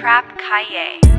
Trap Kaye.